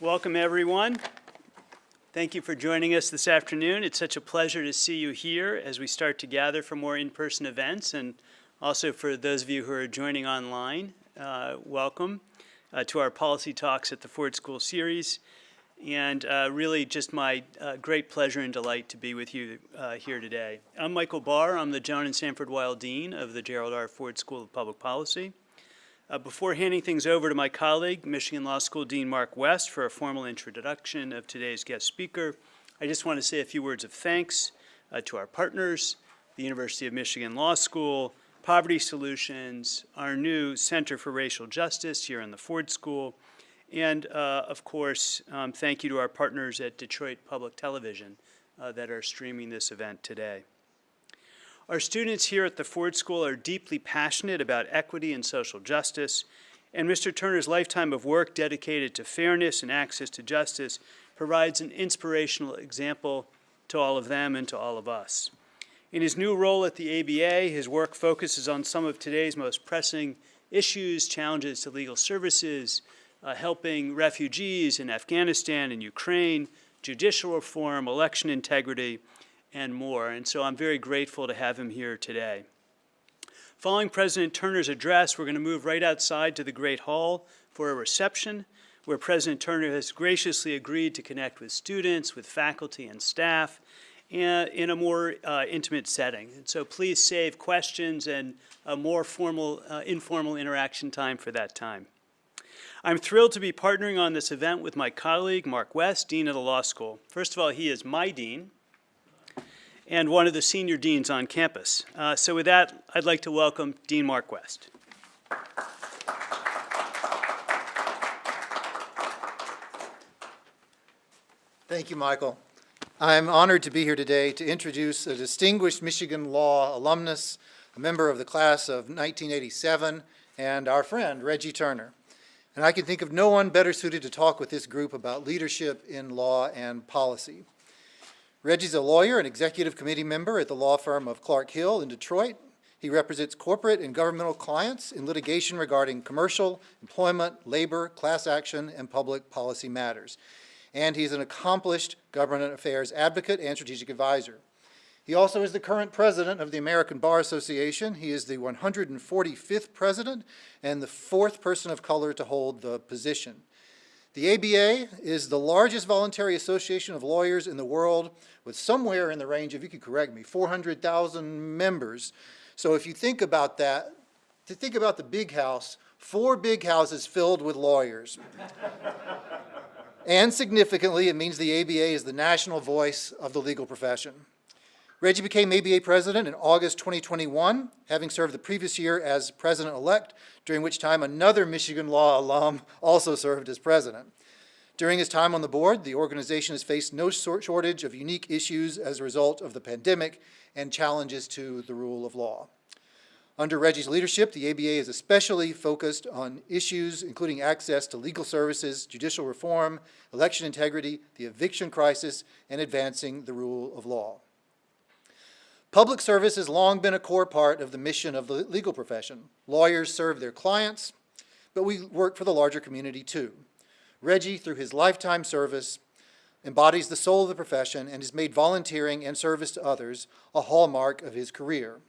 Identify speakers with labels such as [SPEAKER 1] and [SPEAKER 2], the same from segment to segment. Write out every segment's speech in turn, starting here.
[SPEAKER 1] Welcome, everyone. Thank you for joining us this afternoon. It's such a pleasure to see you here as we start to gather for more in-person events, and also for those of you who are joining online, uh, welcome uh, to our Policy Talks at the Ford School series. And uh, really just my uh, great pleasure and delight to be with you uh, here today. I'm Michael Barr. I'm the Joan and Sanford Weill Dean of the Gerald R. Ford School of Public Policy. Uh, before handing things over to my colleague, Michigan Law School Dean Mark West, for a formal introduction of today's guest speaker, I just want to say a few words of thanks uh, to our partners, the University of Michigan Law School, Poverty Solutions, our new Center for Racial Justice here in the Ford School, and uh, of course, um, thank you to our partners at Detroit Public Television uh, that are streaming this event today. Our students here at the Ford School are deeply passionate about equity and social justice, and Mr. Turner's lifetime of work dedicated to fairness and access to justice provides an inspirational example to all of them and to all of us. In his new role at the ABA, his work focuses on some of today's most pressing issues, challenges to legal services, uh, helping refugees in Afghanistan and Ukraine, judicial reform, election integrity, and more. And so I'm very grateful to have him here today. Following President Turner's address, we're going to move right outside to the Great Hall for a reception where President Turner has graciously agreed to connect with students, with faculty and staff in a more uh, intimate setting. And so please save questions and a more formal, uh, informal interaction time for that time. I'm thrilled to be partnering on this event with my colleague, Mark West, Dean of the Law School. First of all, he is my dean, and one of the senior deans on campus. Uh, so with that, I'd like to welcome Dean Mark West.
[SPEAKER 2] Thank you, Michael. I'm honored to be here today to introduce a distinguished Michigan Law alumnus, a member of the class of 1987, and our friend, Reggie Turner. And I can think of no one better suited to talk with this group about leadership in law and policy. Reggie's a lawyer and executive committee member at the law firm of Clark Hill in Detroit. He represents corporate and governmental clients in litigation regarding commercial, employment, labor, class action, and public policy matters. And he's an accomplished government affairs advocate and strategic advisor. He also is the current president of the American Bar Association. He is the 145th president and the fourth person of color to hold the position. The ABA is the largest voluntary association of lawyers in the world with somewhere in the range of, you can correct me, 400,000 members. So if you think about that, to think about the big house, four big houses filled with lawyers. and significantly, it means the ABA is the national voice of the legal profession. Reggie became ABA president in August 2021, having served the previous year as president-elect, during which time another Michigan Law alum also served as president. During his time on the board, the organization has faced no shortage of unique issues as a result of the pandemic and challenges to the rule of law. Under Reggie's leadership, the ABA is especially focused on issues including access to legal services, judicial reform, election integrity, the eviction crisis, and advancing the rule of law. Public service has long been a core part of the mission of the legal profession. Lawyers serve their clients, but we work for the larger community too. Reggie, through his lifetime service, embodies the soul of the profession and has made volunteering and service to others a hallmark of his career.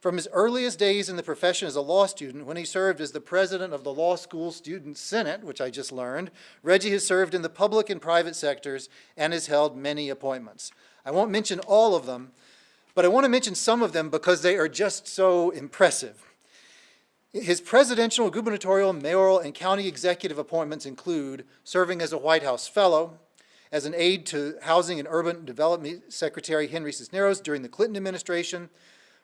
[SPEAKER 2] From his earliest days in the profession as a law student, when he served as the president of the Law School Student Senate, which I just learned, Reggie has served in the public and private sectors and has held many appointments. I won't mention all of them, but I want to mention some of them because they are just so impressive. His presidential, gubernatorial, mayoral, and county executive appointments include serving as a White House Fellow, as an aide to Housing and Urban Development Secretary Henry Cisneros during the Clinton administration,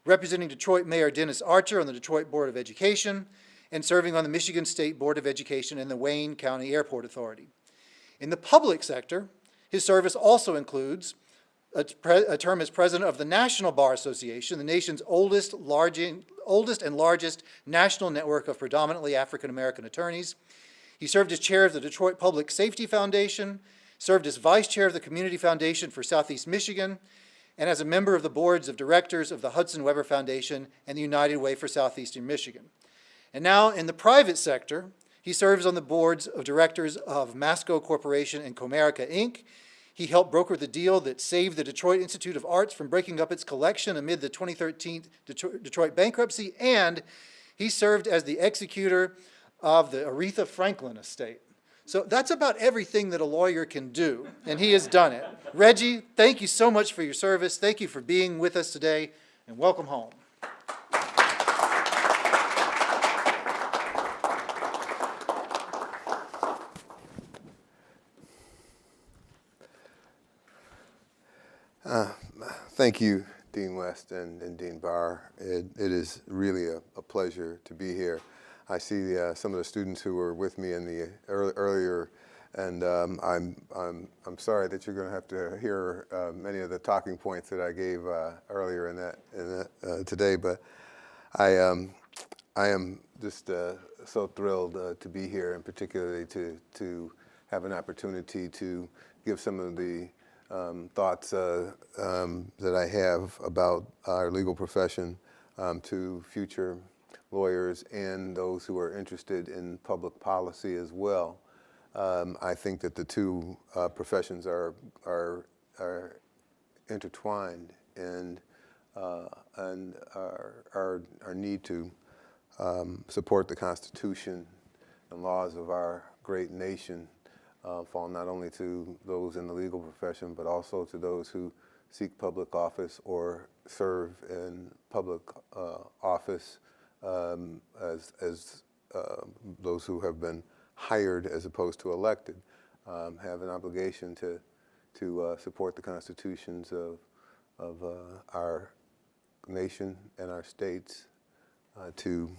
[SPEAKER 2] representing Detroit Mayor Dennis Archer on the Detroit Board of Education, and serving on the Michigan State Board of Education and the Wayne County Airport Authority. In the public sector, his service also includes a, a, term as president of the National Bar Association, the nation's oldest, large, oldest and largest national network of predominantly African-American attorneys. He served as chair of the Detroit Public Safety Foundation, served as vice chair of the Community Foundation for Southeast Michigan, and as a member of the boards of directors of the Hudson-Webber Foundation and the United Way for Southeastern Michigan. And now in the private sector, He serves on the boards of directors of Masco Corporation and Comerica, Inc. He helped broker the deal that saved the Detroit Institute of Arts from breaking up its collection amid the 2013 Detroit bankruptcy, and he served as the executor of the Aretha Franklin estate. So that's about everything that a lawyer can do, and he has done it. Reggie, thank you so much for your service. Thank you for being with us today, and welcome home.
[SPEAKER 3] Thank you, Dean West and, and Dean Barr. It, it is really a, a pleasure to be here. I see uh, some of the students who were with me in the early, earlier, and um, I'm, I'm, I'm sorry that you're going to have to hear uh, many of the talking points that I gave uh, earlier in that, in that uh, today. But I, um, I am just uh, so thrilled uh, to be here, and particularly to to have an opportunity to give some of the um, thoughts uh, um, that I have about our legal profession um, to future lawyers and those who are interested in public policy as well. Um, I think that the two uh, professions are are are intertwined and uh, and our, our need to um, support the Constitution and laws of our great nation uh, fall not only to those in the legal profession, but also to those who seek public office or serve in public uh, office um, as, as uh, those who have been hired as opposed to elected, um, have an obligation to, to uh, support the constitutions of, of uh, our nation and our states uh, to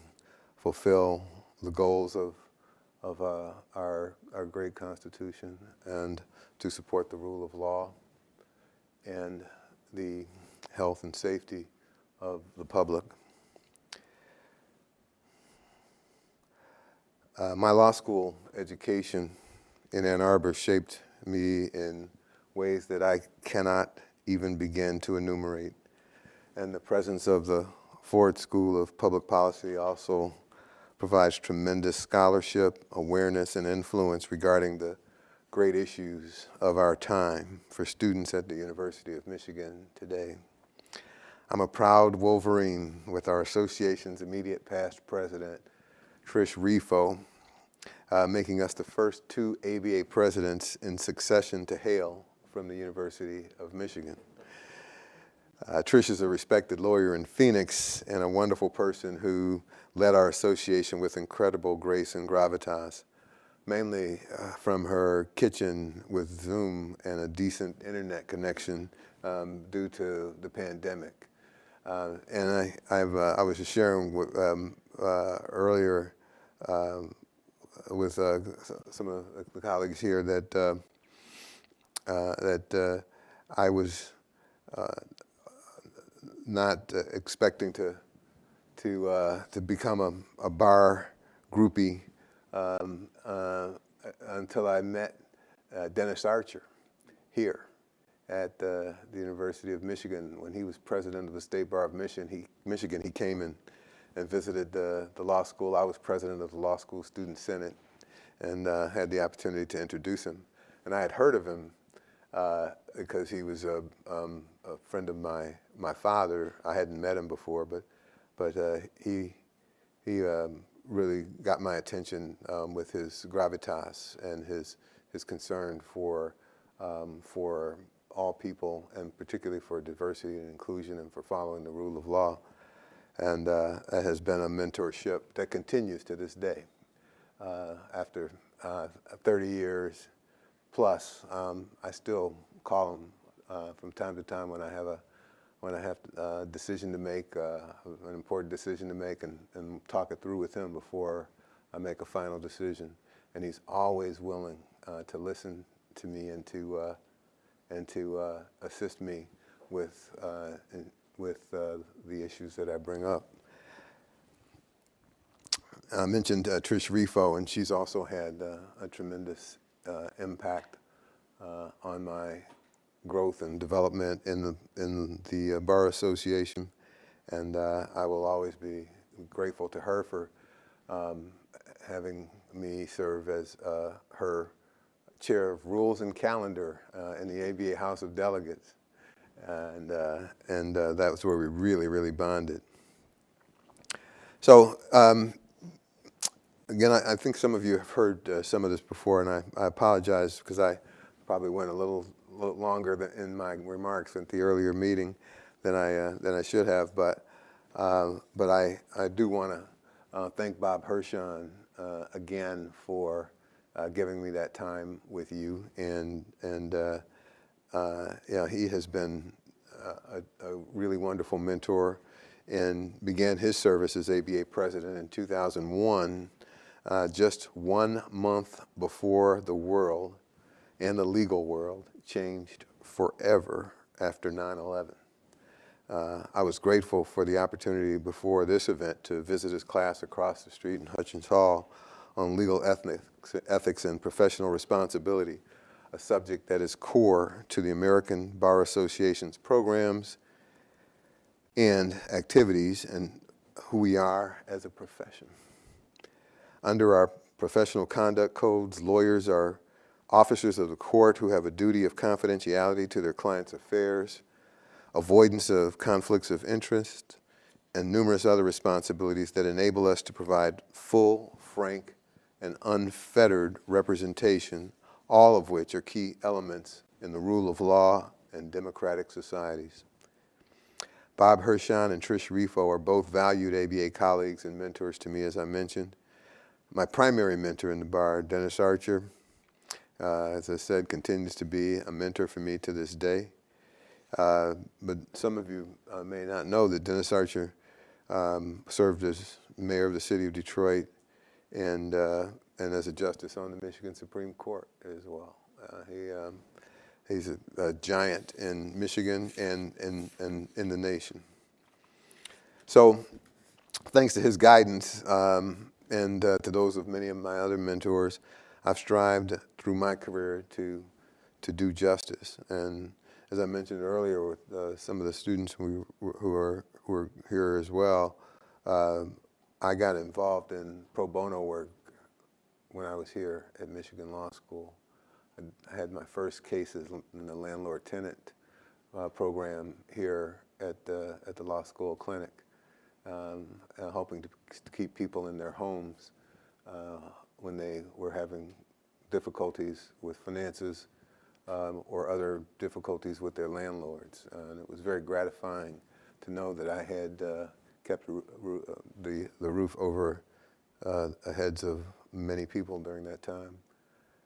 [SPEAKER 3] fulfill the goals of, of uh, our, our great Constitution and to support the rule of law and the health and safety of the public. Uh, my law school education in Ann Arbor shaped me in ways that I cannot even begin to enumerate. And the presence of the Ford School of Public Policy also provides tremendous scholarship, awareness, and influence regarding the great issues of our time for students at the University of Michigan today. I'm a proud Wolverine with our association's immediate past president, Trish Refo, uh, making us the first two ABA presidents in succession to hail from the University of Michigan. Uh, Trish is a respected lawyer in Phoenix and a wonderful person who led our association with incredible grace and gravitas, mainly uh, from her kitchen with Zoom and a decent internet connection um, due to the pandemic. Uh, and I, uh, I was just sharing with, um, uh, earlier um, with uh, some of the colleagues here that that I was not uh, expecting to to uh, to become a, a bar groupie um, uh, until I met uh, Dennis Archer here at uh, the University of Michigan when he was president of the State Bar of Michigan. He Michigan he came and and visited the, the law school. I was president of the law school student senate and uh, had the opportunity to introduce him. And I had heard of him because he was a, um, a friend of my my father. I hadn't met him before, but but uh, he he um, really got my attention um, with his gravitas and his his concern for um, for all people and particularly for diversity and inclusion and for following the rule of law. And uh, that has been a mentorship that continues to this day. Uh, after uh, 30 years plus, um, I still call him uh, from time to time when I have a when I have a uh, decision to make, uh, an important decision to make, and, and talk it through with him before I make a final decision. And he's always willing uh, to listen to me and to uh, and to uh, assist me with uh, in, with the issues that I bring up. I mentioned Trish Refo, and she's also had a tremendous impact on my growth and development in the in the uh, bar association, and uh, I will always be grateful to her for um, having me serve as uh, her chair of Rules and Calendar uh, in the ABA House of Delegates. And, uh, and uh, that was where we really, really bonded. So um, again, I, I think some of you have heard uh, some of this before, and I, I apologize because I probably went a little, little longer than, in my remarks at the earlier meeting than I, uh, than I should have. But, uh, but I, I do want to uh, thank Bob Hirshon uh, again for uh, giving me that time with you. And, and uh, uh, yeah, he has been a, a really wonderful mentor and began his service as ABA president in 2001, uh, just one month before the world and the legal world changed forever after 9-11. Uh, I was grateful for the opportunity before this event to visit his class across the street in Hutchins Hall on legal ethics, ethics and professional responsibility, a subject that is core to the American Bar Association's programs and activities and who we are as a profession. Under our professional conduct codes, lawyers are officers of the court who have a duty of confidentiality to their clients' affairs, avoidance of conflicts of interest, and numerous other responsibilities that enable us to provide full, frank, and unfettered representation, all of which are key elements in the rule of law and democratic societies. Bob Hirshon and Trish Refo are both valued ABA colleagues and mentors to me, as I mentioned. My primary mentor in the bar, Dennis Archer, uh, as I said, continues to be a mentor for me to this day. Uh, but some of you uh, may not know that Dennis Archer um, served as mayor of the city of Detroit and, uh, and as a justice on the Michigan Supreme Court as well. Uh, he, um, he's a, a, giant in Michigan and, and, and in the nation. So thanks to his guidance um, and uh, to those of many of my other mentors, I've strived through my career to, to do justice. And as I mentioned earlier with uh, some of the students who, who, are, who are here as well, uh, I got involved in pro bono work when I was here at Michigan Law School. I had my first cases in the landlord-tenant uh, program here at the, at the law school clinic, um, hoping to, to, keep people in their homes uh, when they were having difficulties with finances um, or other difficulties with their landlords. Uh, and it was very gratifying to know that I had uh, kept uh, the, the roof over the heads of many people during that time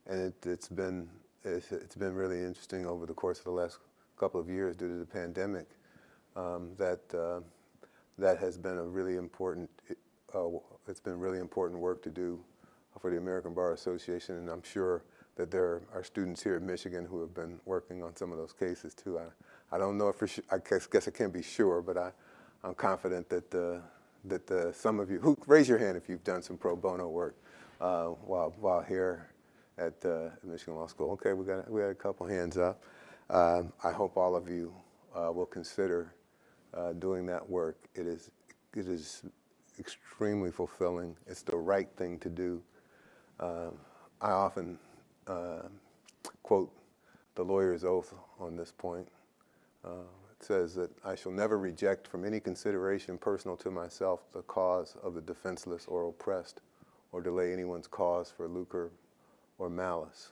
[SPEAKER 3] and it, has been it's, it's been really interesting over the course of the last couple of years due to the pandemic um, that uh, that has been a really important uh, it's been really important work to do for the American Bar Association and I'm sure that there are students here at Michigan who have been working on some of those cases too. I, I don't know if for sure, I guess, guess I can't be sure, but I, I'm confident that that some of you, who raise your hand if you've done some pro bono work uh, while while here at uh, Michigan Law School. Okay, we got we got a couple hands up. Um, I hope all of you uh, will consider uh, doing that work. It is it is extremely fulfilling. It's the right thing to do. Um, I often uh, quote the lawyer's oath on this point. Uh, it says that I shall never reject from any consideration personal to myself the cause of the defenseless or oppressed or delay anyone's cause for lucre or malice.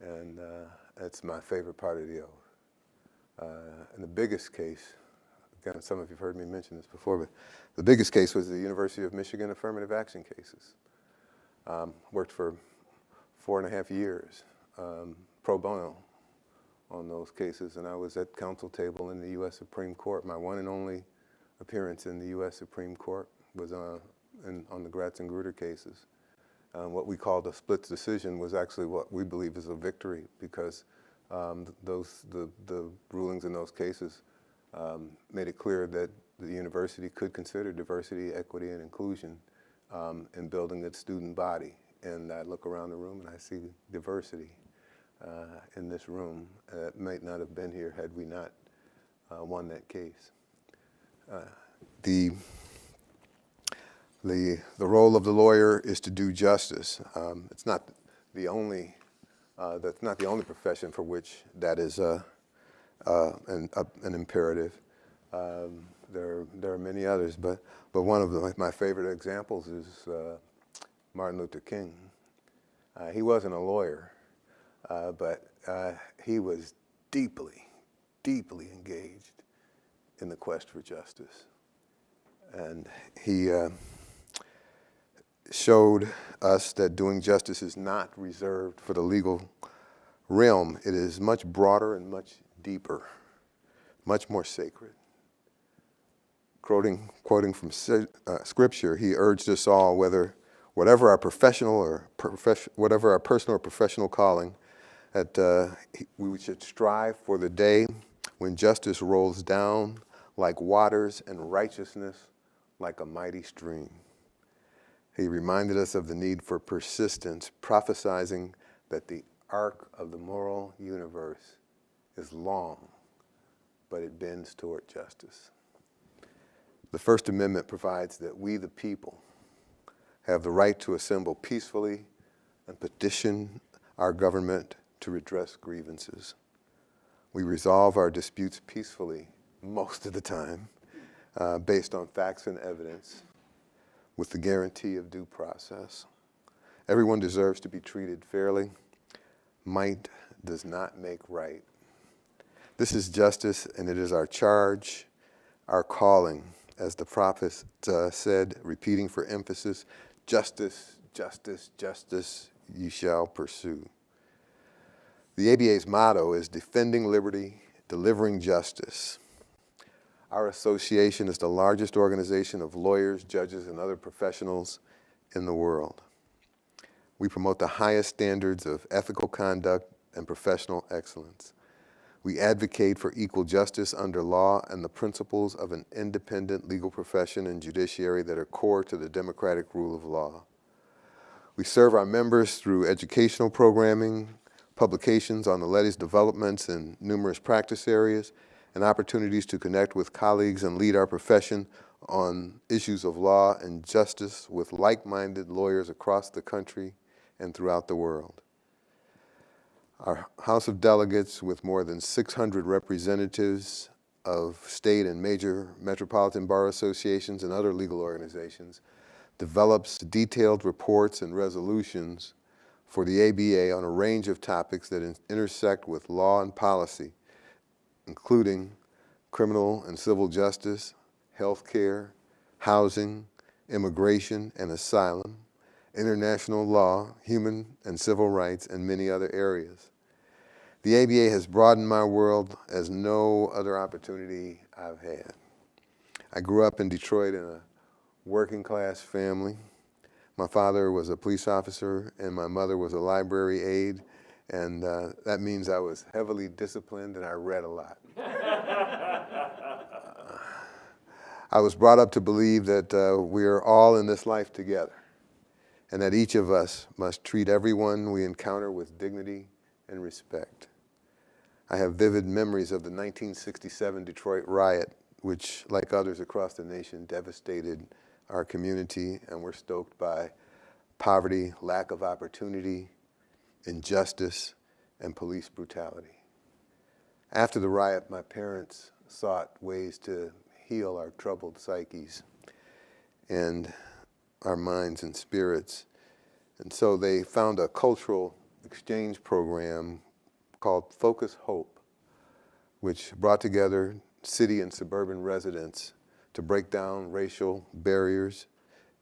[SPEAKER 3] And uh, that's my favorite part of the oath. Uh, and the biggest case, again, some of you have heard me mention this before, but the biggest case was the University of Michigan affirmative action cases. Um, worked for four and a half years um, pro bono on those cases, and I was at counsel table in the U.S. Supreme Court. My one and only appearance in the U.S. Supreme Court was uh, in, on the Gratz and Grutter cases um, what we called a split decision was actually what we believe is a victory because um, those the, the rulings in those cases um, made it clear that the university could consider diversity, equity, and inclusion um, in building its student body. And I look around the room and I see diversity uh, in this room that might not have been here had we not uh, won that case. Uh, the The, the role of the lawyer is to do justice. Um, it's not the only, uh, that's not the only profession for which that is uh, uh, an, uh, an imperative. Um, there, there are many others, but, but one of the, my favorite examples is uh, Martin Luther King. Uh, he wasn't a lawyer, uh, but uh, he was deeply, deeply engaged in the quest for justice. And he uh, showed us that doing justice is not reserved for the legal realm. It is much broader and much deeper, much more sacred. Quoting, quoting from uh, scripture, he urged us all, whether whatever our professional or whatever our personal or professional calling, that uh, we should strive for the day when justice rolls down like waters and righteousness like a mighty stream. He reminded us of the need for persistence, prophesizing that the arc of the moral universe is long, but it bends toward justice. The First Amendment provides that we, the people, have the right to assemble peacefully and petition our government to redress grievances. We resolve our disputes peacefully most of the time, uh, based on facts and evidence, with the guarantee of due process. Everyone deserves to be treated fairly. Might does not make right. This is justice, and it is our charge, our calling, as the prophet uh, said, repeating for emphasis justice, justice, justice, ye shall pursue. The ABA's motto is defending liberty, delivering justice. Our association is the largest organization of lawyers, judges, and other professionals in the world. We promote the highest standards of ethical conduct and professional excellence. We advocate for equal justice under law and the principles of an independent legal profession and judiciary that are core to the democratic rule of law. We serve our members through educational programming, publications on the latest developments in numerous practice areas, and opportunities to connect with colleagues and lead our profession on issues of law and justice with like-minded lawyers across the country and throughout the world. Our House of Delegates, with more than 600 representatives of state and major metropolitan bar associations and other legal organizations, develops detailed reports and resolutions for the ABA on a range of topics that in- intersect with law and policy, including criminal and civil justice, health care, housing, immigration and asylum, international law, human and civil rights, and many other areas. The ABA has broadened my world as no other opportunity I've had. I grew up in Detroit in a working class family. My father was a police officer and my mother was a library aide, and uh, that means I was heavily disciplined and I read a lot. I was brought up to believe that uh, we are all in this life together and that each of us must treat everyone we encounter with dignity and respect. I have vivid memories of the 1967 Detroit riot, which, like others across the nation, devastated our community and were stoked by poverty, lack of opportunity, injustice, and police brutality. After the riot, my parents sought ways to heal our troubled psyches and our minds and spirits. And so they found a cultural exchange program called Focus Hope, which brought together city and suburban residents to break down racial barriers.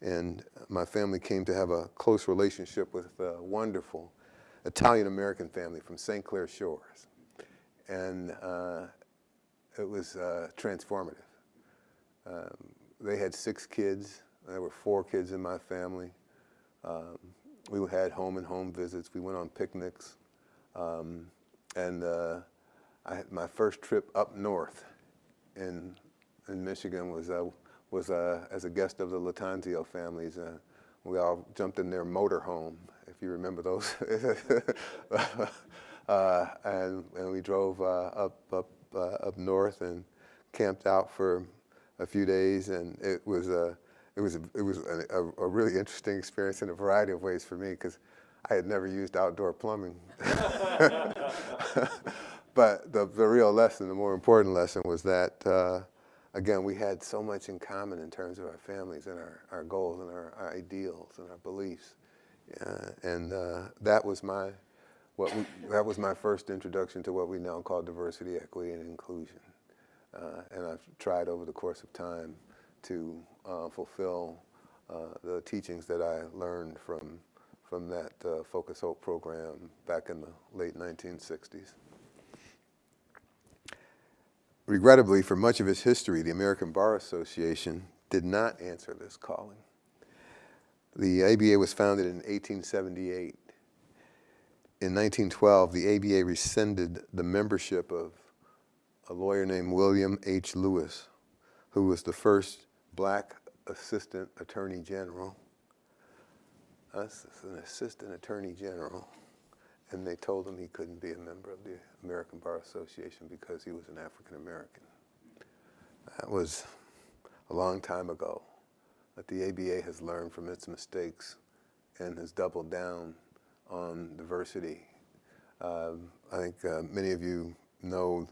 [SPEAKER 3] And my family came to have a close relationship with a wonderful Italian American family from St. Clair Shores. And uh, it was uh, transformative. Um, they had six kids. There were four kids in my family. Um, we had home and home visits. We went on picnics. Um, and uh, I, had my first trip up north in, in Michigan was, uh, was uh, as a guest of the Latanzio families. Uh, we all jumped in their motorhome, if you remember those. Uh, and, and we drove uh, up, up, up north and camped out for a few days, and it was, uh, it was, a, it was a, a, really interesting experience in a variety of ways for me because I had never used outdoor plumbing. but the, the real lesson, the more important lesson was that, uh, again, we had so much in common in terms of our families and our, our goals and our, our ideals and our beliefs. Uh, and uh, that was my what we, that was my first introduction to what we now call diversity, equity, and inclusion. Uh, and I've tried over the course of time to uh, fulfill uh, the teachings that I learned from, from that uh, Focus Hope program back in the late 1960s. Regrettably, for much of its history, the American Bar Association did not answer this calling. The ABA was founded in 1878 in 1912, the ABA rescinded the membership of a lawyer named William H. Lewis, who was the first black assistant attorney general. Us, as an assistant attorney general. And they told him he couldn't be a member of the American Bar Association because he was an African American. That was a long time ago. But the ABA has learned from its mistakes and has doubled down on diversity. Uh, I think uh, many of you know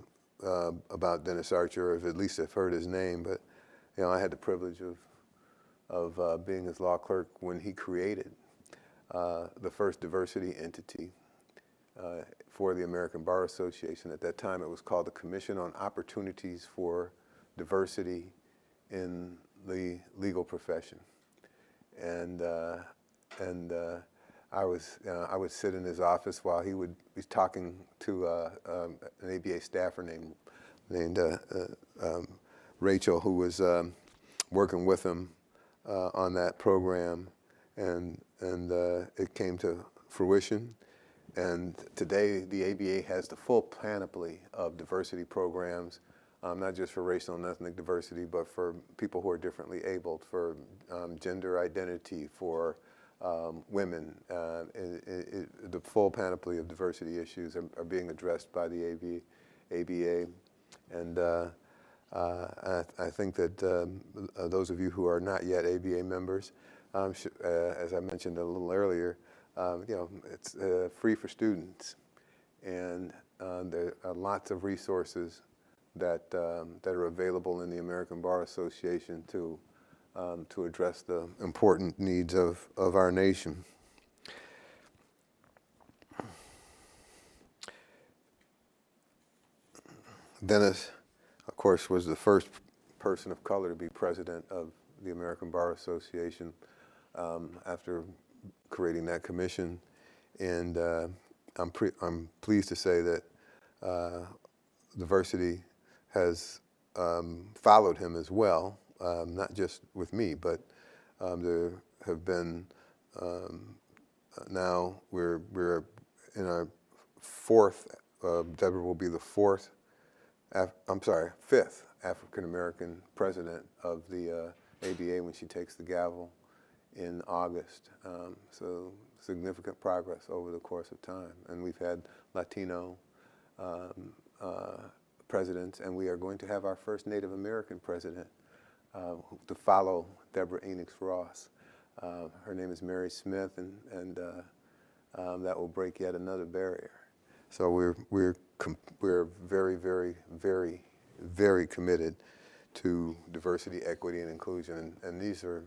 [SPEAKER 3] uh, about Dennis Archer, or at least have heard his name, but you know, I had the privilege of, of uh, being his law clerk when he created uh, the first diversity entity uh, for the American Bar Association. At that time, it was called the Commission on Opportunities for Diversity in the Legal Profession. And, and I was uh, I would sit in his office while he would be talking to uh, um, an ABA staffer named named uh, uh, um, Rachel, who was um, working with him uh, on that program, and and uh, it came to fruition. And today, the ABA has the full panoply of diversity programs, um, not just for racial and ethnic diversity, but for people who are differently abled, for um, gender identity, for um, women. Uh, it, it, the full panoply of diversity issues are, are being addressed by the AB, ABA. And uh, I, I, think that um, uh, those of you who are not yet ABA members, um, uh, as I mentioned a little earlier, um, you know, it's uh, free for students. And there are lots of resources that, um, that are available in the American Bar Association to um, to address the important needs of, of our nation. Dennis, of course, was the first person of color to be president of the American Bar Association um, after creating that commission. And uh, I'm, I'm pleased to say that uh, diversity has um, followed him as well um, not just with me, but um, there have been um, now we're we're in our fourth. Uh, Deborah will be the fourth. Af I'm sorry, fifth African American president of the uh, ABA when she takes the gavel in August. Um, so significant progress over the course of time, and we've had Latino. Um, uh, presidents, and we are going to have our first Native American president uh, to follow Deborah Enix-Ross. Uh, her name is Mary Smith, and, and uh, um, that will break yet another barrier. So we're, we're, we're very, very, very, very committed to diversity, equity, and inclusion. And, and these are,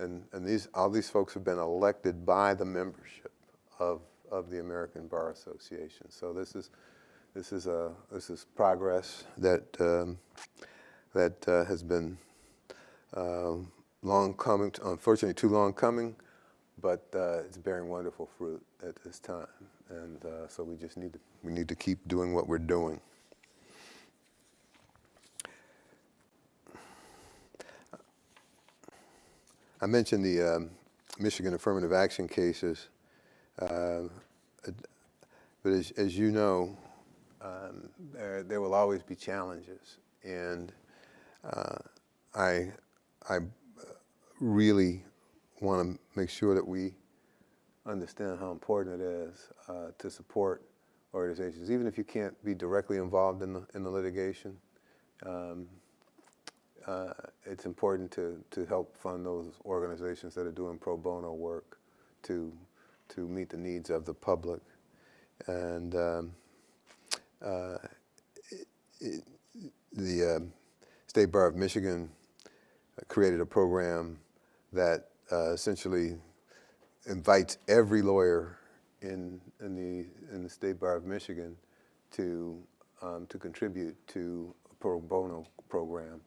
[SPEAKER 3] and, and these, all these folks have been elected by the membership of, of the American Bar Association. So this is, this is, a, this is progress that, um, that uh, has been uh, long coming, unfortunately too long coming, but uh, it's bearing wonderful fruit at this time. And uh, so we just need to, we need to keep doing what we're doing. I mentioned the um, Michigan affirmative action cases, uh, but as, as, you know, um, there, there will always be challenges. And uh, I I really want to make sure that we understand how important it is uh, to support organizations, even if you can't be directly involved in the, in the litigation. Um, uh, it's important to, to help fund those organizations that are doing pro bono work to, to meet the needs of the public. And um, uh, it- it- the um, State Bar of Michigan created a program that uh, essentially invites every lawyer in, in, the, in the State Bar of Michigan to, um, to contribute to a pro bono program.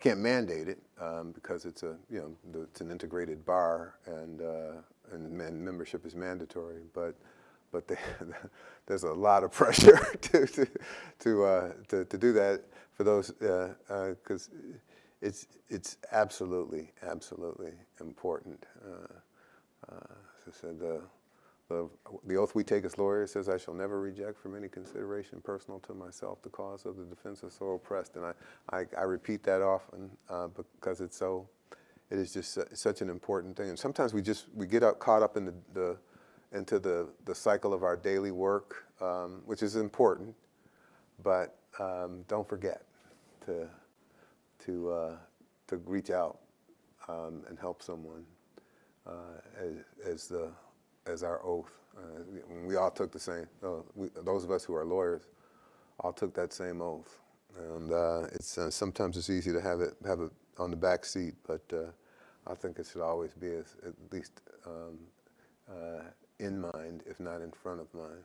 [SPEAKER 3] Can't mandate it um, because it's a, you know, the- it's an integrated bar and, uh, and membership is mandatory, but, but they, there's a lot of pressure to, to, to, uh, to, to do that for those, because it's, it's absolutely, absolutely important. Uh, uh, I said, the, the, oath we take as lawyers says, I shall never reject from any consideration personal to myself the cause of the defense of so oppressed. And I, I, I repeat that often uh, because it's so, it is just such an important thing. And sometimes we just, we get out, caught up in the, the into the, the cycle of our daily work, um, which is important, but um, don't forget to, to, uh, to reach out um, and help someone as, as, the, as our oath. Uh, we- all took the same, uh, we, those of us who are lawyers all took that same oath. And uh, it's, uh, sometimes it's easy to have it, have it on the back seat, but uh, I think it should always be as, at least um, uh, in mind, if not in front of mind.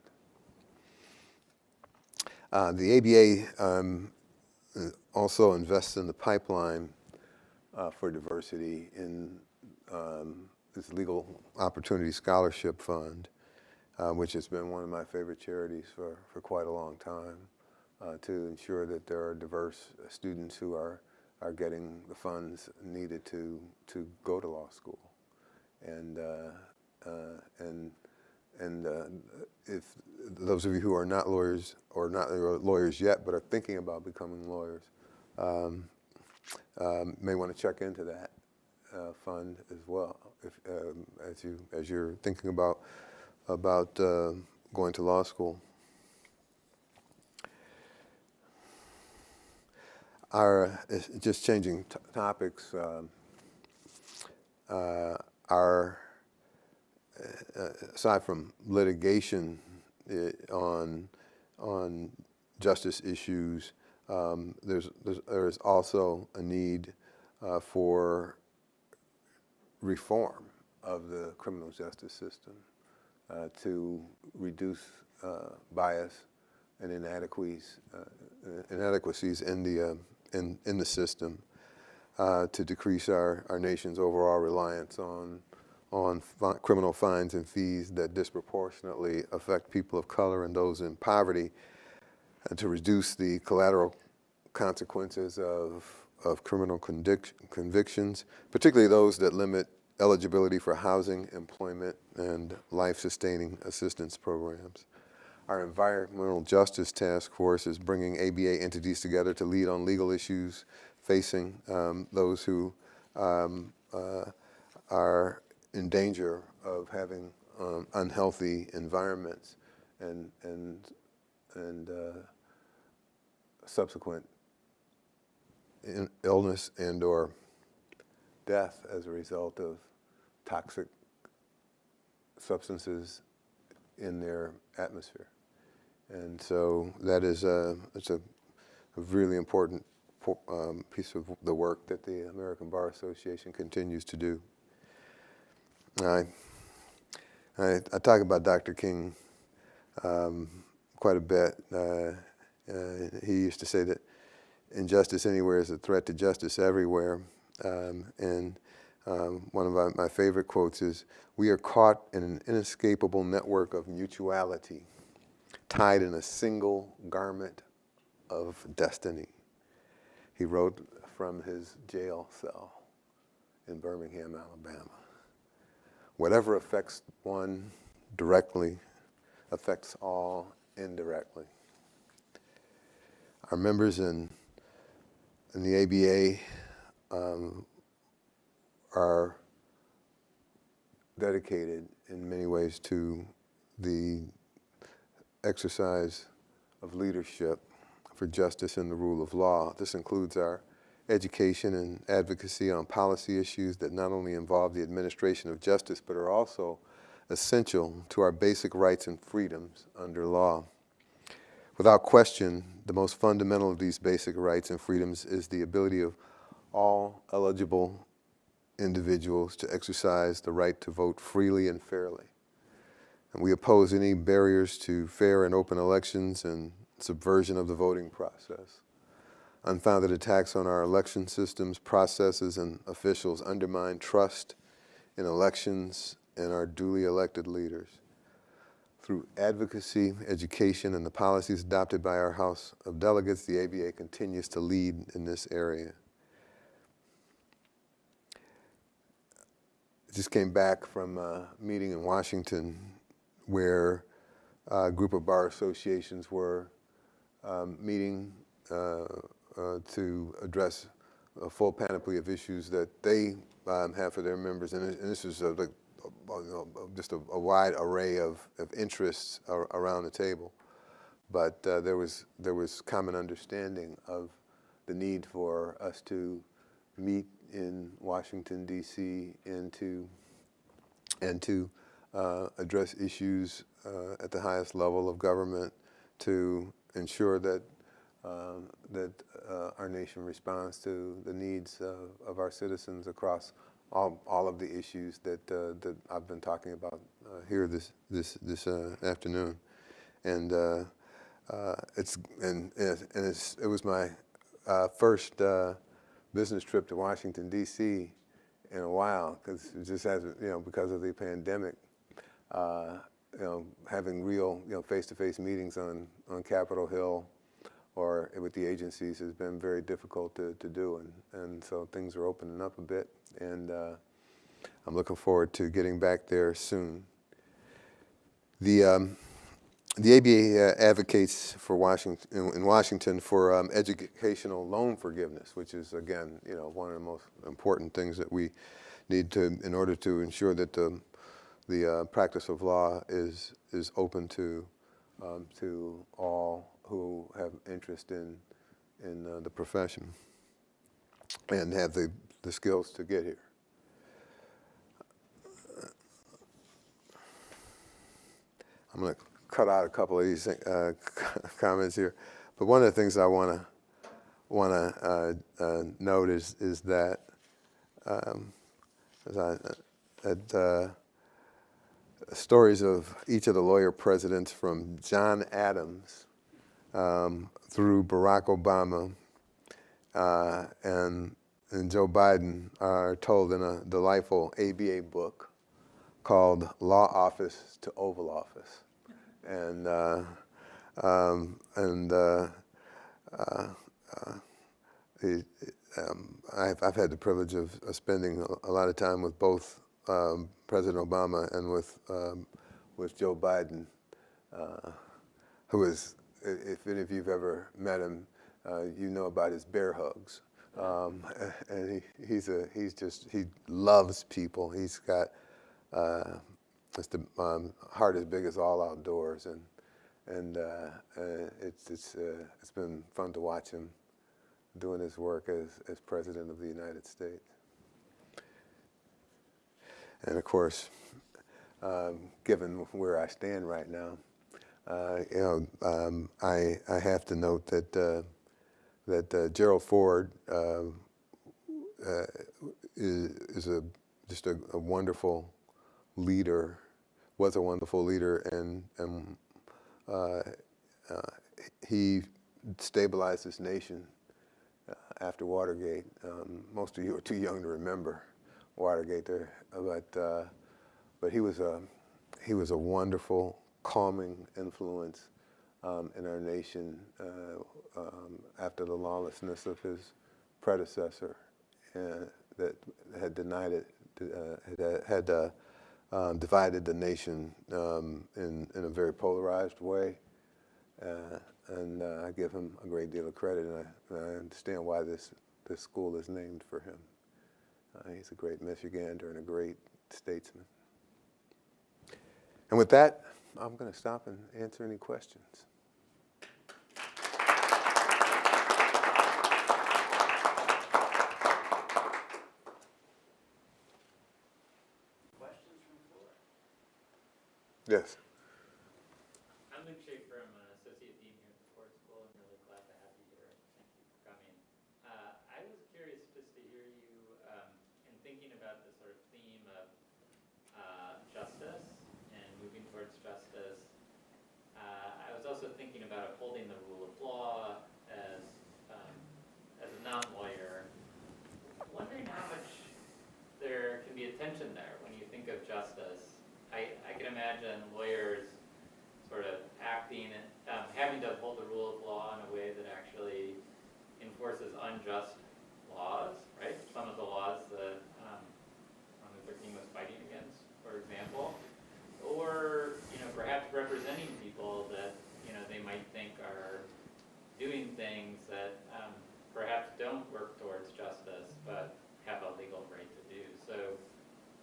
[SPEAKER 3] Uh, the ABA um, uh, also invests in the pipeline uh, for diversity in um, this Legal Opportunity Scholarship Fund, uh, which has been one of my favorite charities for, for quite a long time, uh, to ensure that there are diverse students who are, are getting the funds needed to, to go to law school. And, uh, uh, and, and uh, if those of you who are not lawyers or not lawyers yet but are thinking about becoming lawyers, um, um, may want to check into that fund as well if, um, as you as you're thinking about about uh, going to law school. Our uh, just changing topics. Um, uh, our uh, aside from litigation uh, on on justice issues, um, there's, there's there's also a need uh, for reform of the criminal justice system uh, to reduce uh, bias and inadequacies uh, inadequacies in the uh, in in the system uh, to decrease our, our nation's overall reliance on on fi- criminal fines and fees that disproportionately affect people of color and those in poverty, and to reduce the collateral consequences of, of criminal convic- convictions, particularly those that limit eligibility for housing, employment, and life-sustaining assistance programs. Our Environmental Justice Task Force is bringing ABA entities together to lead on legal issues facing um, those who um, uh, are in danger of having um, unhealthy environments and, and, and uh, subsequent illness and/or death as a result of toxic substances in their atmosphere. And so that is a, it's a, a really important um, piece of the work that the American Bar Association continues to do. I, I, I talk about Dr. King um, quite a bit. Uh, uh, he used to say that injustice anywhere is a threat to justice everywhere. Um, and um, one of my, my favorite quotes is, we are caught in an inescapable network of mutuality, tied in a single garment of destiny. He wrote from his jail cell in Birmingham, Alabama. Whatever affects one directly affects all indirectly. Our members in, in the ABA um, are dedicated in many ways to the exercise of leadership for justice and the rule of law. This includes our education and advocacy on policy issues that not only involve the administration of justice, but are also essential to our basic rights and freedoms under law. Without question, the most fundamental of these basic rights and freedoms is the ability of all eligible individuals to exercise the right to vote freely and fairly. And we oppose any barriers to fair and open elections and subversion of the voting process. Unfounded attacks on our election systems, processes, and officials undermine trust in elections and our duly elected leaders. Through advocacy, education, and the policies adopted by our House of Delegates, the ABA continues to lead in this area. Just came back from a meeting in Washington where a group of bar associations were um, meeting uh, uh, to address a full panoply of issues that they um, have for their members. And, and this is a, like, just a, a wide array of, of interests ar- around the table. But uh, there was there was common understanding of the need for us to meet in Washington D.C. and to and to uh, address issues uh, at the highest level of government to ensure that um, that uh, our nation responds to the needs of, of our citizens across all, all of the issues that uh, that I've been talking about uh, here this this this uh, afternoon, and it's and and it's, it was my first business trip to Washington D.C. in a while because just hasn't you know because of the pandemic. Uh, you know, having real, you know, face-to-face meetings on, on Capitol Hill or with the agencies has been very difficult to, to do. And, and so things are opening up a bit. And uh, I'm looking forward to getting back there soon. The, um, the ABA uh, advocates for Washington, in, in Washington for um, educational loan forgiveness, which is, again, you know, one of the most important things that we need to, in order to ensure that the, the uh, practice of law is, is open to, um, to all who have interest in, in uh, the profession and have the, the skills to get here. I'm going to cut out a couple of these uh, comments here, but one of the things I want to want to uh, uh, note is is that um, uh, stories of each of the lawyer presidents from John Adams um, through Barack Obama uh, and and Joe Biden are told in a delightful ABA book called Law Office to Oval Office and uh, um, and uh, uh, uh, um, I've, I've had the privilege of, of spending a, lot of time with both um, President Obama and with um, with Joe Biden, uh, who is, if any of you've ever met him, you know about his bear hugs. Um, and he, he's a he's just he loves people. He's got uh, it's the um, heart as big as all outdoors, and and uh, uh, it's it's uh, it's been fun to watch him doing his work as as president of the United States. And of course, um, given where I stand right now, uh, you know, um, I I have to note that uh, that Gerald Ford. Uh, uh, is, is a just a, a wonderful leader, was a wonderful leader, and and uh, uh, he stabilized this nation uh, after Watergate. Um, most of you are too young to remember Watergate, there, but uh, but he was a he was a wonderful, calming influence um, in our nation uh, um, after the lawlessness of his predecessor that had denied it, had, had um, divided the nation um, in, in a very polarized way. Uh, and uh, I give him a great deal of credit, and I, and I understand why this, this school is named for him. Uh, he's a great Michigander and a great statesman. And with that, I'm going to stop and answer any questions. Yes.
[SPEAKER 4] I'm Luke Shaefer, I'm an associate dean here at the Ford School, I'm really glad to have you here, thank you for coming. Uh, I was curious just to hear you, um, in thinking about the sort of theme of, uh, justice and moving towards justice. Uh, I was also thinking about upholding the rule of law as, um, as a non-lawyer. Wondering how much there can be a tension there when you think of justice. Can imagine lawyers sort of acting, um, having to uphold the rule of law in a way that actually enforces unjust laws, right? Some of the laws that, um, Martin Luther King was fighting against, for example. Or, you know, perhaps representing people that, you know, they might think are doing things that, um, perhaps don't work towards justice, but have a legal right to do. So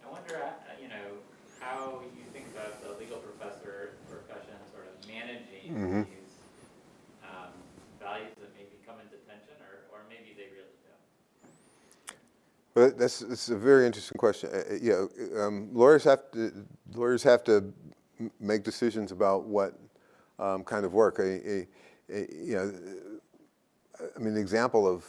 [SPEAKER 4] I wonder, uh, you know, how you think about the legal professor profession sort of managing
[SPEAKER 3] Mhm.
[SPEAKER 4] these um, values that maybe come into tension, or, or maybe they really don't.
[SPEAKER 3] Well, that's, that's a very interesting question. Uh, uh, Yeah, um, lawyers have to, lawyers have to make decisions about what um, kind of work. A, you know, I mean, the example of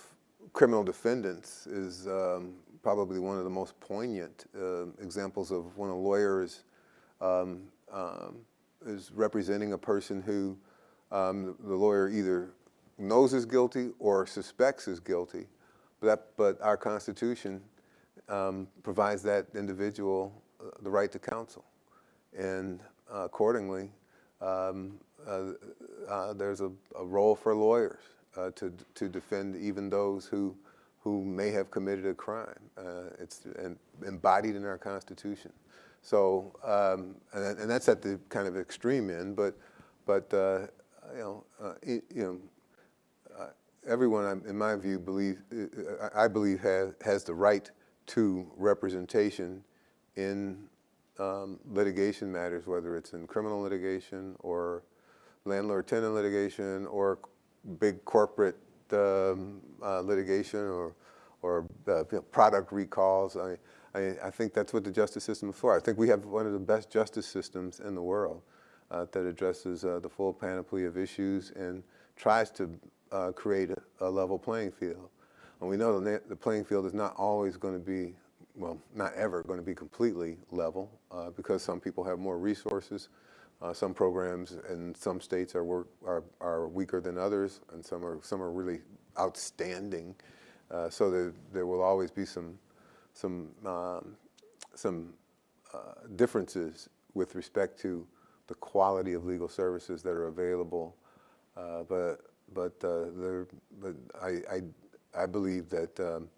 [SPEAKER 3] criminal defendants is um, probably one of the most poignant uh, examples of when a lawyer is, um, um, is representing a person who the lawyer either knows is guilty or suspects is guilty. But, that, but our Constitution um, provides that individual uh, the right to counsel. And uh, accordingly, um, uh, uh, there's a, a role for lawyers uh, to, to defend even those who, who may have committed a crime. It's embodied in our Constitution. So, um, and, and that's at the kind of extreme end, but, but you know, you know, everyone, in my view, believe, I believe has, has the right to representation in um, litigation matters, whether it's in criminal litigation or landlord-tenant litigation or big corporate um, uh, litigation or, or uh, product recalls. I, I, I think that's what the justice system is for. I think we have one of the best justice systems in the world uh, that addresses uh, the full panoply of issues and tries to uh, create a, a level playing field. And we know the, the playing field is not always going to be, well, not ever going to be completely level uh, because some people have more resources. Uh, some programs in some states are, work, are, are weaker than others, and some are, some are really outstanding. Uh, so there, there will always be some, some, um, some uh, differences with respect to the quality of legal services that are available. Uh, but but uh, there, but I, I, I believe that um,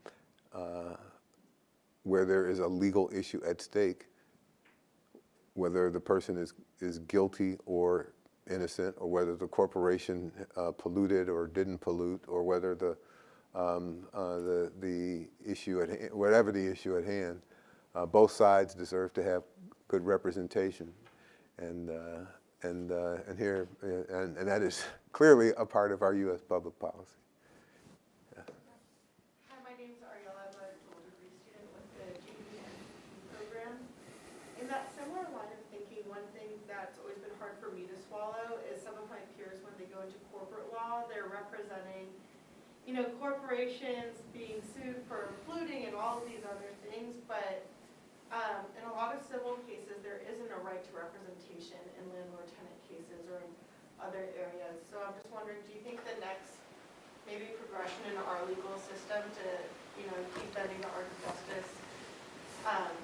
[SPEAKER 3] uh, where there is a legal issue at stake, whether the person is, is guilty or innocent, or whether the corporation uh, polluted or didn't pollute, or whether the, um, uh, the, the issue at whatever the issue at hand, uh, both sides deserve to have good representation. And, uh, and, uh, and here, uh, and, and that is clearly a part of our U.S. public policy.
[SPEAKER 5] Hi, my name's Ariella. I'm a dual degree student with the GED program. In that similar line of thinking, one thing that's always been hard for me to swallow is some of my peers, when they go into corporate law, they're representing, you know, corporations being sued for polluting and all of these other things, but um, in a lot of civil cases, there isn't a right to representation in landlord-tenant cases or in other areas. So I'm just wondering, do you think the next maybe progression in our legal system to, you know, keep bending the arc of justice um,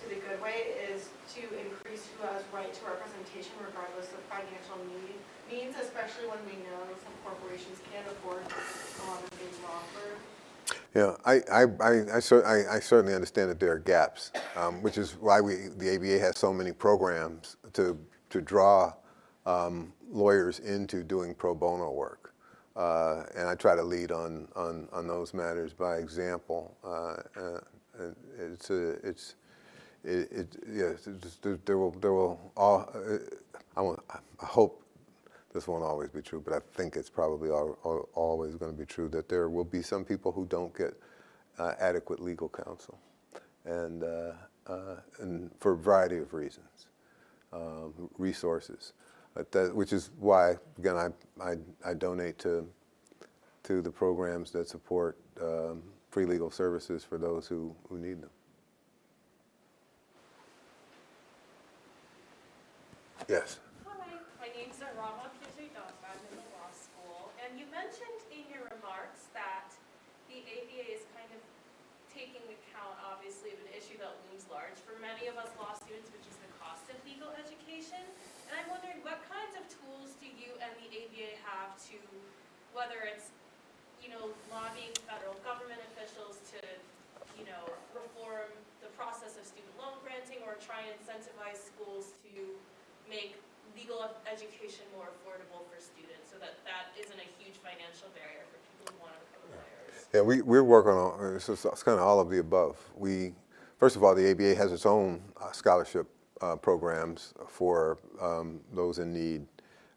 [SPEAKER 5] to the good way is to increase who has right to representation regardless of financial need, means, especially when we know some corporations can't afford a lot of things law firms.
[SPEAKER 3] Yeah, I, I, I, I, cer- I, I certainly understand that there are gaps, um, which is why we, the ABA has so many programs to, to draw um, lawyers into doing pro bono work. Uh, and I try to lead on, on, on those matters by example. Uh, uh, it's, a, it's, it, it, yes, there, will, there will all, uh, I, I hope this won't always be true, but I think it's probably al al always going to be true that there will be some people who don't get uh, adequate legal counsel, and, uh, uh, and for a variety of reasons. um, resources. That, which is why, again, I, I, I donate to, to the programs that support um, free legal services for those who, who need them. Yes.
[SPEAKER 6] Hi, my name's Rama Kijidon. I'm in the law school. And you mentioned in your remarks that the ABA is kind of taking account, obviously, of an issue that looms large for many of us law students, which is the cost of legal education. And I'm wondering, what kinds of tools do you and the ABA have to, whether it's, you know, lobbying federal government officials to, you know, reform the process of student loan granting or try and incentivize schools to make legal education more affordable for students so that that isn't a huge financial barrier for people who want to become lawyers.
[SPEAKER 3] Yeah, we, we're working on, it's, just- it's kind of all of the above. We, first of all, the ABA has its own uh, scholarship uh, programs for um, those in need.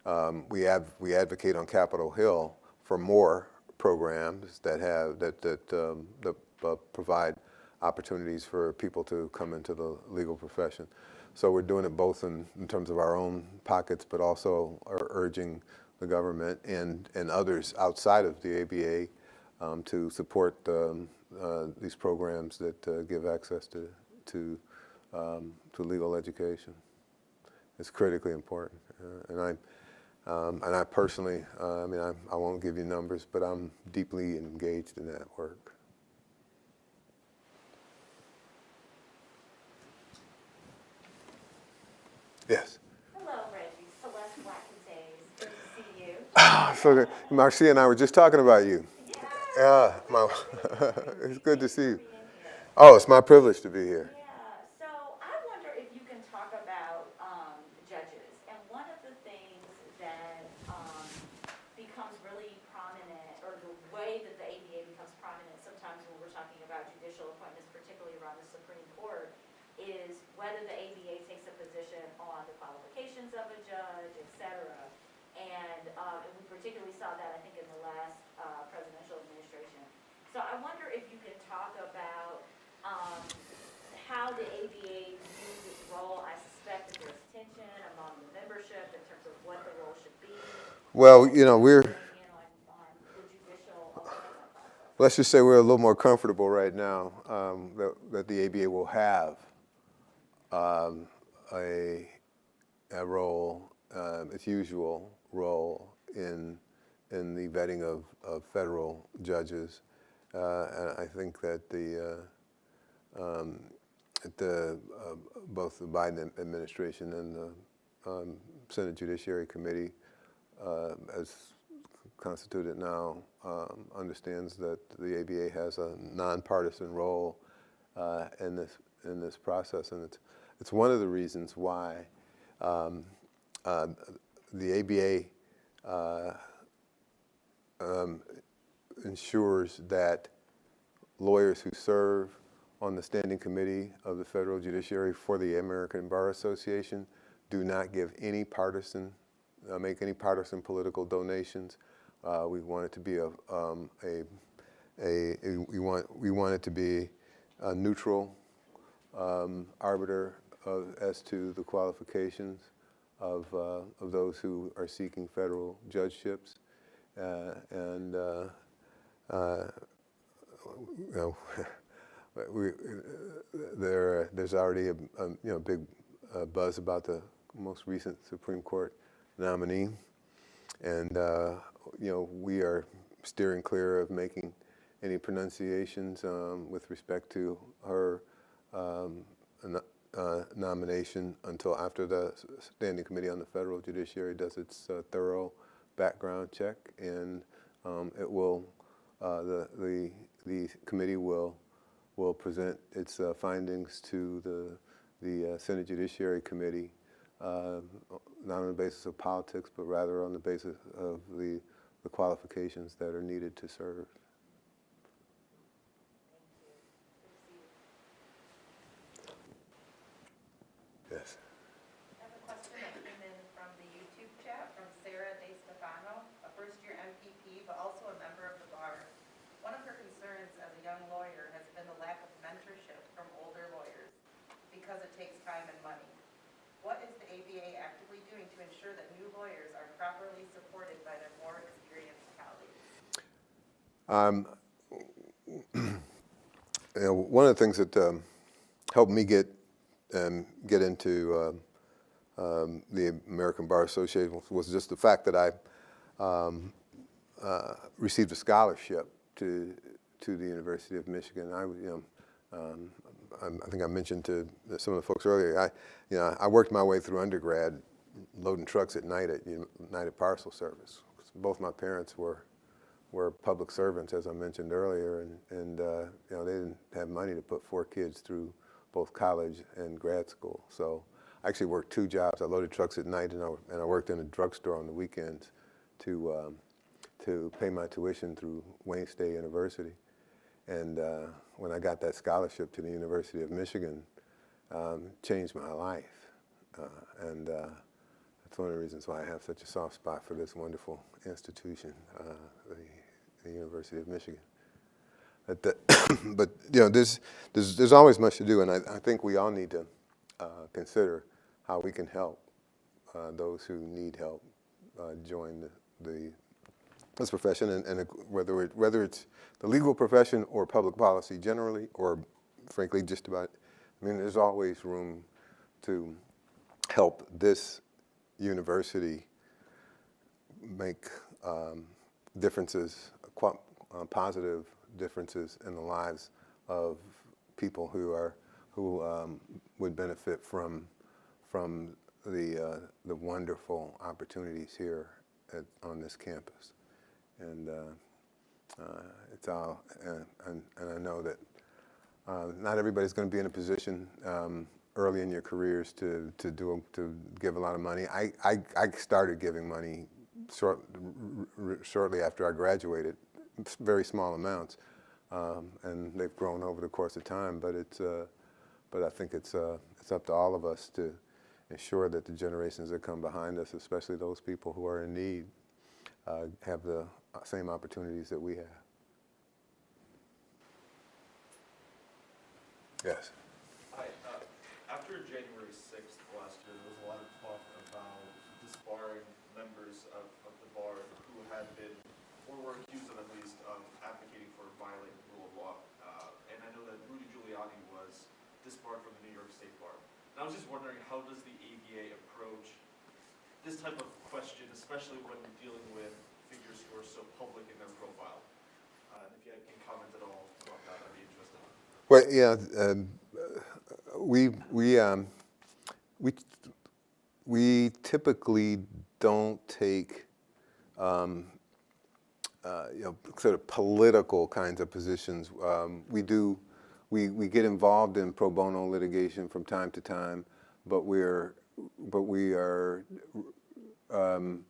[SPEAKER 3] Um, we, adv- we advocate on Capitol Hill for more programs that have, that, that, um, that uh, provide opportunities for people to come into the legal profession. So we're doing it both in, in terms of our own pockets, but also are urging the government and, and others outside of the ABA um, to support um, uh, these programs that uh, give access to, to, um, to legal education. It's critically important. Uh, and, I, um, and I personally, uh, I mean, I, I won't give you numbers, but I'm deeply engaged in that work. Yes.
[SPEAKER 7] Hello, Reggie. Celeste Blackens Good to see you.
[SPEAKER 3] So good. Marcia and I were just talking about you. Yeah, my, it's good to see you. Oh, it's my privilege to be here.
[SPEAKER 7] Yeah, so I wonder if you can talk about um, judges. And one of the things that um, becomes really prominent, or the way that the ABA becomes prominent sometimes when we're talking about judicial appointments, particularly around the Supreme Court, is whether the ABA takes a position on the qualifications of a judge, et cetera. And, um, and we particularly saw that, I think, in the last uh, presidential administration. So I wonder if you can talk about um, how the ABA views its role. I suspect that there's tension among the membership in terms of what the role should be.
[SPEAKER 3] Well, you know, we're,
[SPEAKER 7] weighing in on, on the judicial appointment process.
[SPEAKER 3] let's just say we're a little more comfortable right now um, that, that the ABA will have um, a, a role, um, its usual role in, in the vetting of, of federal judges. Uh, and I think that the, uh, um, the, uh, both the Biden administration and the um, Senate Judiciary Committee, uh, as constituted now, um, understands that the ABA has a nonpartisan role uh, in this in this process, and it's it's one of the reasons why um, uh, the ABA uh, um, ensures that lawyers who serve on the standing committee of the federal judiciary for the American Bar Association do not give any partisan, uh, make any partisan political donations. Uh, we want it to be a, um, a, a, a- we want, we want it to be a neutral um, arbiter of, as to the qualifications of, uh, of those who are seeking federal judgeships. Uh, and uh, uh, you know, we, there, there's already a, a you know big uh, buzz about the most recent Supreme Court nominee, and uh, you know we are steering clear of making any pronunciations um, with respect to her um, uh, nomination until after the Standing Committee on the Federal Judiciary does its uh, thorough background check, and um, it will uh, the the the committee will will present its uh, findings to the the uh, Senate Judiciary Committee, uh, not on the basis of politics, but rather on the basis of the the qualifications that are needed to serve. Yes.
[SPEAKER 8] I have a question that came in from the YouTube chat from Sarah De Stefano, a first-year MPP, but also a member of the bar. One of her concerns as a young lawyer has been the lack of mentorship from older lawyers because it takes time and money. What is the ABA actively doing to ensure that new lawyers are properly supported by their more experienced colleagues?
[SPEAKER 3] Um, you know, one of the things that um, helped me get um, get into uh, um, the American Bar Association was just the fact that I um, uh, received a scholarship to to the University of Michigan. I, you know, um, I, I think I mentioned to some of the folks earlier. I, you know, I worked my way through undergrad, loading trucks at night at United Parcel Service. Both my parents were were public servants, as I mentioned earlier, and, and uh, you know, they didn't have money to put four kids through both college and grad school. So I actually worked two jobs. I loaded trucks at night, and I, and I worked in a drugstore on the weekends to, um, to pay my tuition through Wayne State University. And uh, when I got that scholarship to the University of Michigan, um, changed my life. Uh, and uh, that's one of the reasons why I have such a soft spot for this wonderful institution, uh, the, the University of Michigan. But, the, but you know, there's, there's, there's always much to do, and I, I think we all need to uh, consider how we can help uh, those who need help uh, join the, the, this profession, and, and whether, it, whether it's the legal profession or public policy generally, or frankly, just about, I mean, there's always room to help this university make um, differences, uh, positive differences in the lives of people who are who um, would benefit from from the uh, the wonderful opportunities here at, on this campus, and uh, uh, it's all and, and, and I know that uh, not everybody's going to be in a position um, early in your careers to to do to give a lot of money. I I, I started giving money short, shortly after I graduated, very small amounts, um, and they've grown over the course of time. But it's uh, but I think it's uh, it's up to all of us to ensure that the generations that come behind us, especially those people who are in need, uh, have the same opportunities that we have. Yes.
[SPEAKER 9] Hi, uh, after January sixth last year, there was a lot of talk about disbarring members of, of the bar who had been, or were accused of at least, of advocating for violating the rule of law. Uh, and I know that Rudy Giuliani was disbarred from the New York State Bar. And I was just wondering, how does the ABA approach this type of question, especially when dealing with figures who are so public in their profile? Uh, if you can comment at all about that, I'd be interested.
[SPEAKER 3] Well, yeah, um, we we um, we we typically don't take um, uh, you know sort of political kinds of positions. Um, we do we we get involved in pro bono litigation from time to time, but we're but we are um,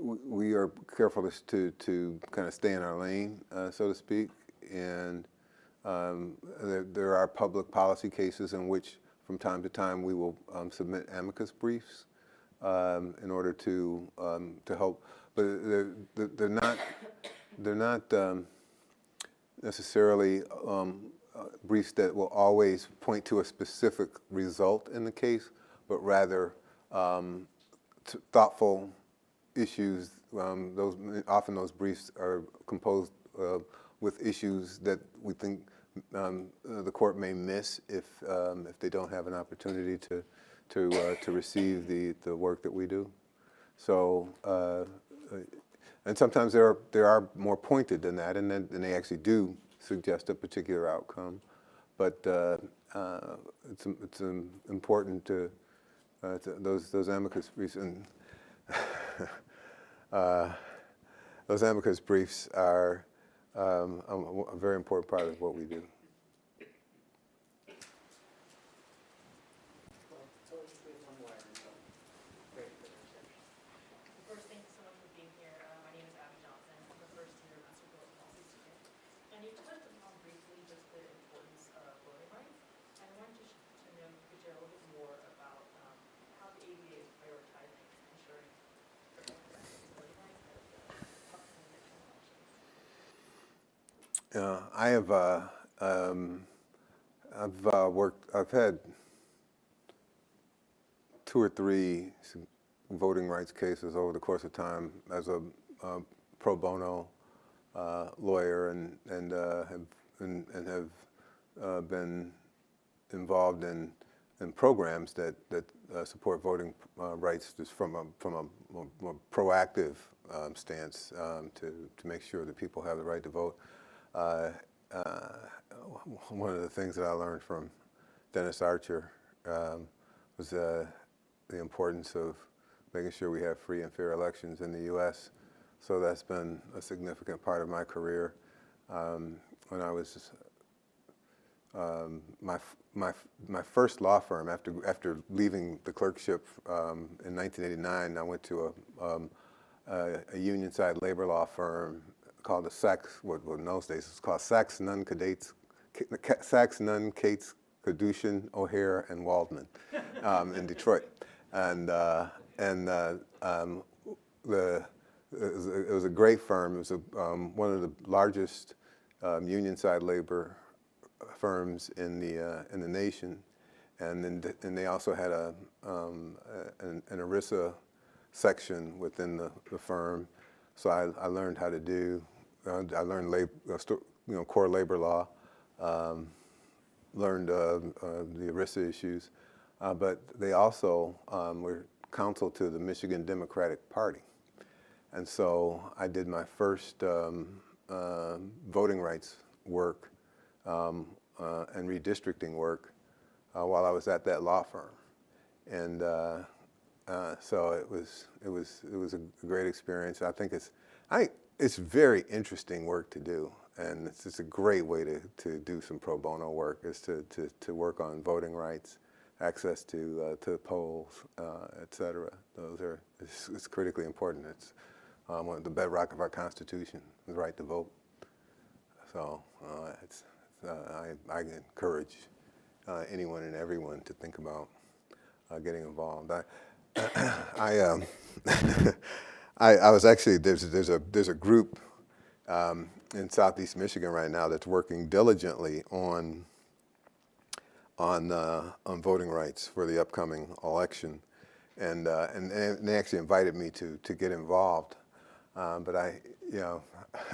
[SPEAKER 3] we are careful to to kind of stay in our lane, uh, so to speak, and um, there, there, are public policy cases in which, from time to time, we will um, submit amicus briefs um, in order to um, to help. But they're, they're not they're not um, necessarily um, uh, briefs that will always point to a specific result in the case, but rather thoughtful issues. those often those briefs are composed. Uh, with issues that we think um, uh, the court may miss if um, if they don't have an opportunity to to uh, to receive the the work that we do. So uh, and sometimes they are they are more pointed than that, and then and they actually do suggest a particular outcome. But uh, uh, it's it's um, important to, uh, to, those those amicus briefs and those amicus briefs are um, a, a, very important part of what we do.
[SPEAKER 6] First, thank you so much for being here. Uh, my name is Abby Johnson. I'm a first year Master of Public Policy student. And you touched upon briefly just the importance of voting rights. And I wanted to, to know if you could share a little bit more about um, how the ABA is prioritizing ensuring voting rights
[SPEAKER 3] I have uh, um, I've uh, worked. I've had two or three voting rights cases over the course of time as a uh, pro bono uh, lawyer and, and, uh, have, and, and have uh, been involved in, in programs that, that support voting rights just from a, from a more, more proactive um, stance um, to, to make sure that people have the right to vote. Uh, uh, one of the things that I learned from Dennis Archer um, was uh, the importance of making sure we have free and fair elections in the U.S. So that's been a significant part of my career. Um, when I was um, my, my, my first law firm after, after leaving the clerkship um, in 1989, I went to a, um, a, a union side labor law firm called the Sachs, what well, in those days it was called Sachs, Nunn, Cates, Sachs, Nunn, Cates, Kadushin, O'Hare, and Waldman um, in Detroit. And, uh, and uh, um, the, it was, a, it was a great firm. It was a, um, one of the largest um, union side labor firms in the uh, in the nation, and then th- and they also had a um, an, an ERISA section within the, the firm. So I, I learned how to do. Uh, I learned lab, uh, you know core labor law. Um, learned uh, uh, the ERISA issues, uh, but they also um, were counsel to the Michigan Democratic Party. And so I did my first um, uh, voting rights work um, and redistricting work while I was at that law firm. And uh, so it was, it, was, it was a great experience. I think it's, I, it's very interesting work to do. And it's, it's a great way to, to do some pro bono work is to, to, to work on voting rights, access to, uh, to polls, uh. Those are, it's, it's critically important. It's um, one of the bedrock of our Constitution, the right to vote. So uh, it's, uh, I, I encourage uh, anyone and everyone to think about uh, getting involved. I, I, um, I, I was actually there's there's a there's a group um, in Southeast Michigan right now that's working diligently on on uh, on voting rights for the upcoming election, and uh, and, and they actually invited me to to get involved, um, but I you know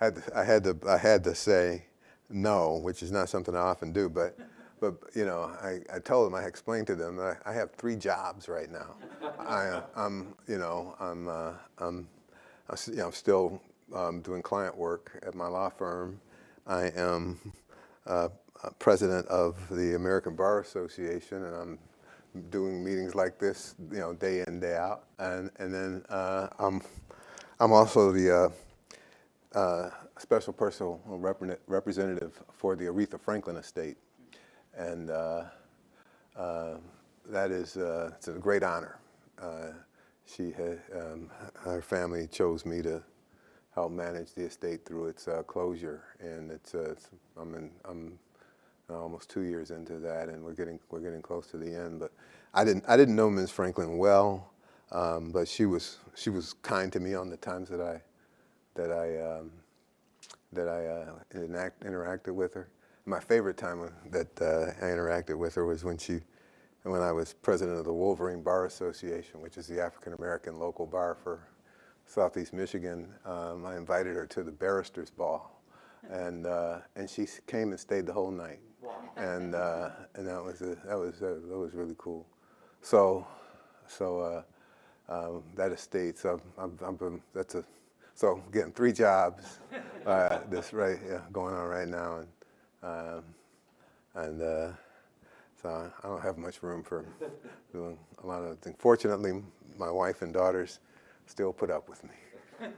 [SPEAKER 3] I had to, I had to I had to say no, which is not something I often do, but. But you know, I, I told them, I explained to them that I, I have three jobs right now. I, uh, I'm, you know, I'm, uh, I'm, I'm, s- you know, still um, doing client work at my law firm. I am uh, uh, president of the American Bar Association, and I'm doing meetings like this, you know, day in, day out. And and then uh, I'm, I'm also the uh, uh, special personal repre- representative for the Aretha Franklin estate and uh, uh, that is uh, it's a great honor. She had, um, her family chose me to help manage the estate through its closure, and it's, it's I'm in, I'm almost two years into that, and we're getting we're getting close to the end. But I didn't I didn't know Ms. Franklin well, um, but she was she was kind to me on the times that I that I um, that I uh, interact, interacted with her. My favorite time that uh, I interacted with her was when she, when I was president of the Wolverine Bar Association, which is the African American local bar for Southeast Michigan. Um, I invited her to the barristers' ball, and uh, and she came and stayed the whole night, and uh, and that was a, that was uh, that was really cool. So, so uh, um, that estate. So I'm, I'm, I'm, that's a so getting three jobs. Uh, this right yeah, going on right now, and um, and uh, so I don't have much room for doing a lot of things. Fortunately, my wife and daughters still put up with me.